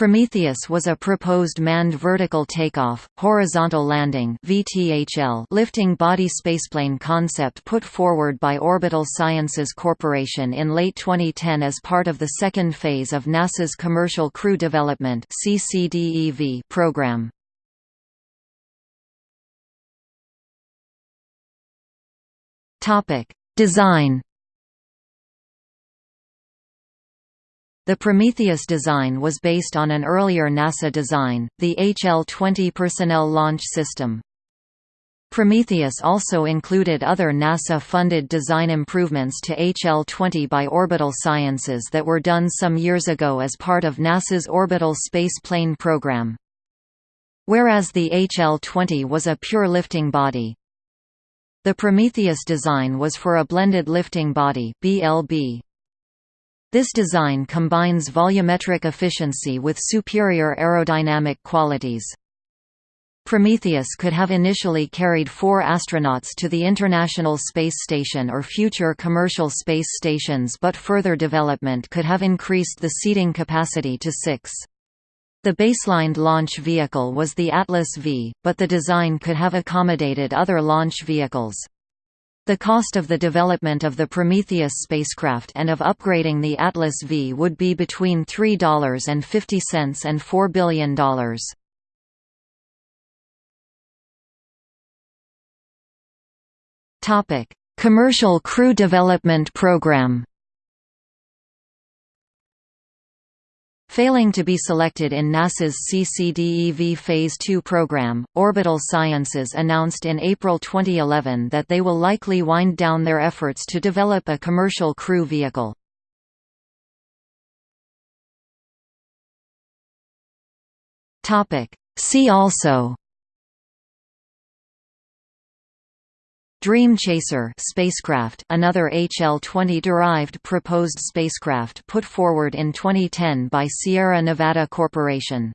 Prometheus was a proposed manned vertical takeoff, horizontal landing lifting body spaceplane concept put forward by Orbital Sciences Corporation in late 2010 as part of the second phase of NASA's Commercial Crew Development program. Design The Prometheus design was based on an earlier NASA design, the HL-20 Personnel Launch System. Prometheus also included other NASA-funded design improvements to HL-20 by Orbital Sciences that were done some years ago as part of NASA's Orbital Space Plane program. Whereas the HL-20 was a pure lifting body. The Prometheus design was for a blended lifting body BLB. This design combines volumetric efficiency with superior aerodynamic qualities. Prometheus could have initially carried four astronauts to the International Space Station or future commercial space stations but further development could have increased the seating capacity to six. The baselined launch vehicle was the Atlas V, but the design could have accommodated other launch vehicles. The cost of the development of the Prometheus spacecraft and of upgrading the Atlas V would be between $3.50 and $4 billion. Commercial Crew Development Program Failing to be selected in NASA's CCDEV Phase 2 program, Orbital Sciences announced in April 2011 that they will likely wind down their efforts to develop a commercial crew vehicle. See also Dream Chaser spacecraft another HL-20 derived proposed spacecraft put forward in 2010 by Sierra Nevada Corporation